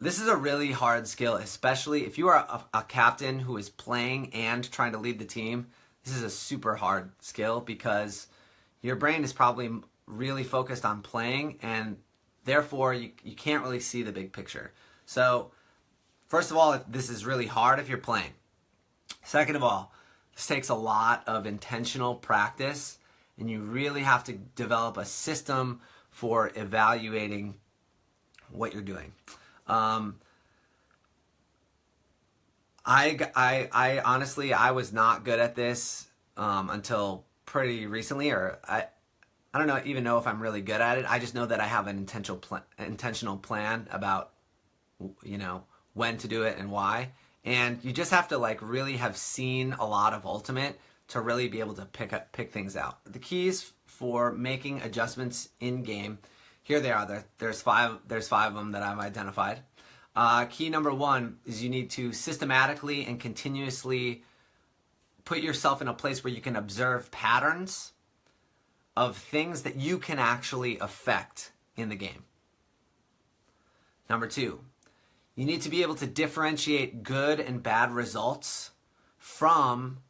this is a really hard skill, especially if you are a, a, captain who is playing and trying to lead the team. This is a super hard skill because your brain is probably really focused on playing and therefore you, you can't really see the big picture. So first of all, this is really hard if you're playing. Second of all, this takes a lot of intentional practice and you really have to develop a system for evaluating what you're doing. Um, I, I, I honestly, I was not good at this um, until pretty recently, or I, I don't know, even know if I'm really good at it. I just know that I have an intentional plan, intentional plan about, you know, when to do it and why. And you just have to like really have seen a lot of Ultimate to really be able to pick up, pick things out. The keys for making adjustments in game here they are. There, there's five. There's five of them that I've identified. Uh, key number one is you need to systematically and continuously put yourself in a place where you can observe patterns of things that you can actually affect in the game. Number two, you need to be able to differentiate good and bad results from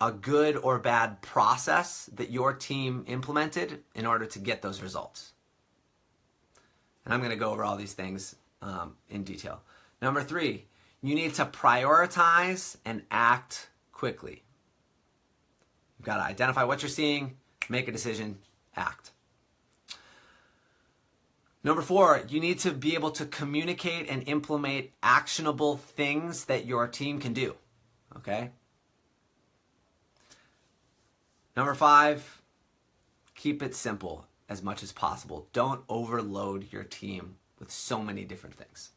a good or bad process that your team implemented in order to get those results. And I'm going to go over all these things um, in detail. Number three, you need to prioritize and act quickly. You've got to identify what you're seeing, make a decision, act. Number four, you need to be able to communicate and implement actionable things that your team can do. Okay? Number five, keep it simple as much as possible. Don't overload your team with so many different things.